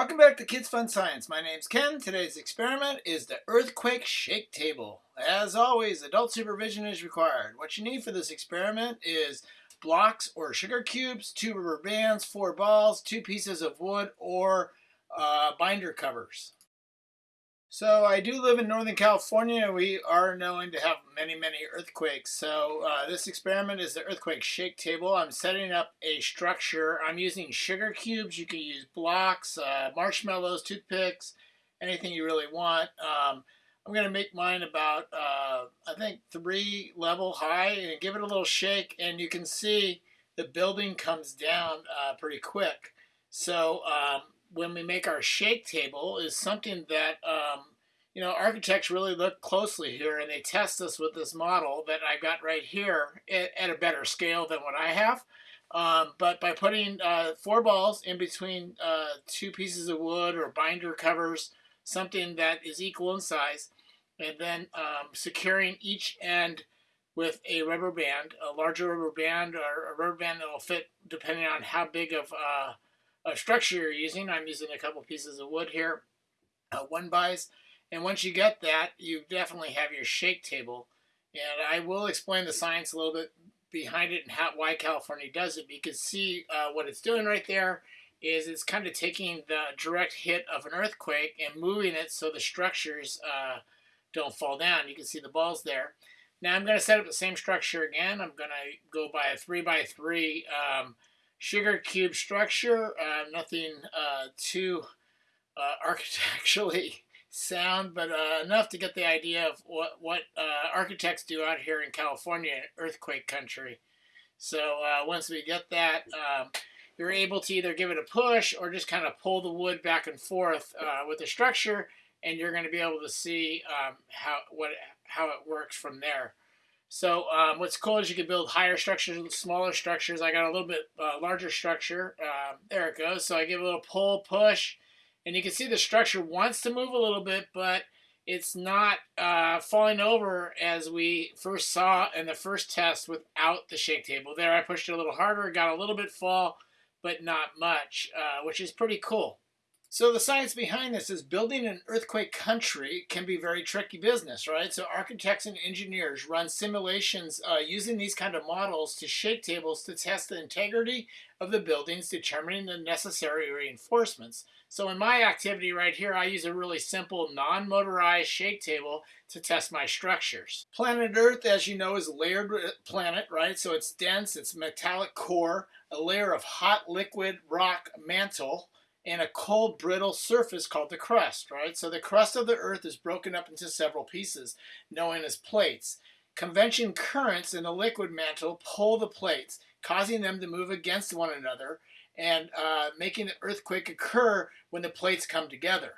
Welcome back to Kids Fun Science. My name's Ken. Today's experiment is the earthquake shake table. As always, adult supervision is required. What you need for this experiment is blocks or sugar cubes, two rubber bands, four balls, two pieces of wood, or uh, binder covers. So I do live in Northern California. And we are known to have many, many earthquakes. So uh, this experiment is the earthquake shake table. I'm setting up a structure. I'm using sugar cubes. You can use blocks, uh, marshmallows, toothpicks, anything you really want. Um, I'm going to make mine about, uh, I think, three level high and give it a little shake. And you can see the building comes down uh, pretty quick. So um, when we make our shake table is something that um, you know architects really look closely here and they test us with this model that I've got right here at, at a better scale than what I have. Um, but by putting uh, four balls in between uh, two pieces of wood or binder covers, something that is equal in size, and then um, securing each end with a rubber band, a larger rubber band or a rubber band that will fit depending on how big of uh, uh, structure you're using. I'm using a couple pieces of wood here, uh, one buys. And once you get that, you definitely have your shake table. And I will explain the science a little bit behind it and how why California does it. But you can see uh, what it's doing right there is it's kind of taking the direct hit of an earthquake and moving it so the structures uh, don't fall down. You can see the balls there. Now I'm going to set up the same structure again. I'm going to go by a 3 by 3 um, sugar cube structure. Uh, nothing uh, too uh, architecturally sound, but uh, enough to get the idea of what, what uh, architects do out here in California, earthquake country. So once we get that, um, you're able to either give it a push or just kind of pull the wood back and forth with the structure, and you're going to be able to see um, how what how it works from there. So um, what's cool is you can build higher structures, smaller structures. I got a little bit uh, larger structure. Um, there it goes. So I give a little pull, push, and you can see the structure wants to move a little bit, but it's not uh, falling over as we first saw in the first test without the shake table. There I pushed it a little harder, got a little bit fall, but not much, uh, which is pretty cool. So the science behind this is building an earthquake country can be very tricky business, right? So architects and engineers run simulations uh, using these kind of models to shake tables to test the integrity of the buildings, determining the necessary reinforcements. So in my activity right here, I use a really simple non-motorized shake table to test my structures. Planet Earth, as you know, is a layered uh, planet, right? So it's dense, it's metallic core, a layer of hot liquid rock mantle, and a cold, brittle surface called the crust, right? So the crust of the Earth is broken up into several pieces, known as plates. Convection currents in the liquid mantle pull the plates, causing them to move against one another and uh, making the earthquake occur when the plates come together.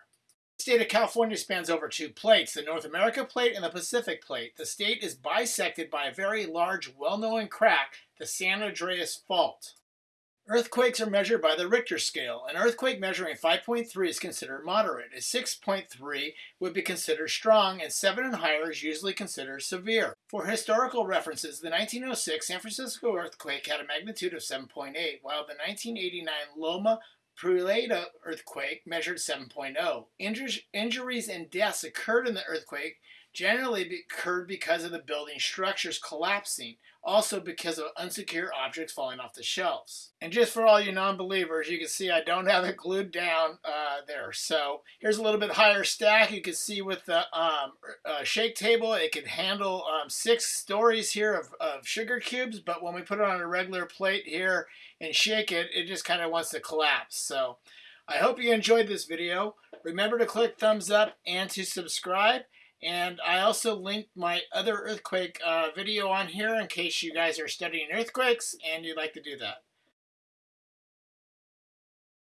The state of California spans over two plates, the North America plate and the Pacific plate. The state is bisected by a very large, well-known crack, the San Andreas Fault. Earthquakes are measured by the Richter scale. An earthquake measuring 5.3 is considered moderate. A 6.3 would be considered strong, and 7 and higher is usually considered severe. For historical references, the 1906 San Francisco earthquake had a magnitude of 7.8, while the 1989 Loma Prieta earthquake measured 7.0. Injuries and deaths occurred in the earthquake generally occurred because of the building structures collapsing, also because of unsecure objects falling off the shelves. And just for all you non-believers, you can see I don't have it glued down uh, there. So here's a little bit higher stack. You can see with the um, uh, shake table, it can handle um, six stories here of, of sugar cubes, but when we put it on a regular plate here and shake it, it just kind of wants to collapse. So I hope you enjoyed this video. Remember to click thumbs up and to subscribe. And I also linked my other earthquake uh, video on here in case you guys are studying earthquakes and you'd like to do that.